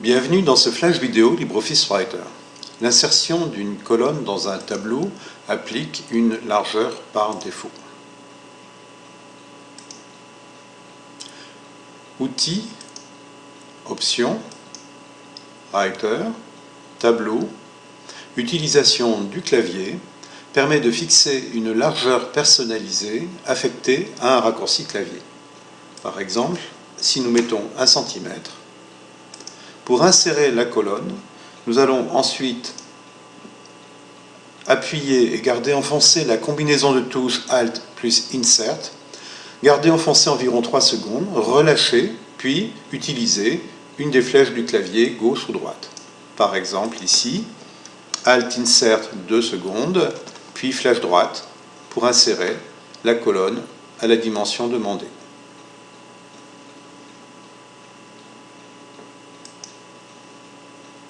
Bienvenue dans ce flash vidéo LibreOffice Writer. L'insertion d'une colonne dans un tableau applique une largeur par défaut. Outils, Options, Writer, Tableau, Utilisation du clavier permet de fixer une largeur personnalisée affectée à un raccourci clavier. Par exemple, si nous mettons 1 cm, pour insérer la colonne, nous allons ensuite appuyer et garder enfoncé la combinaison de touches Alt plus Insert, garder enfoncé environ 3 secondes, relâcher, puis utiliser une des flèches du clavier gauche ou droite. Par exemple ici, Alt Insert 2 secondes, puis flèche droite pour insérer la colonne à la dimension demandée.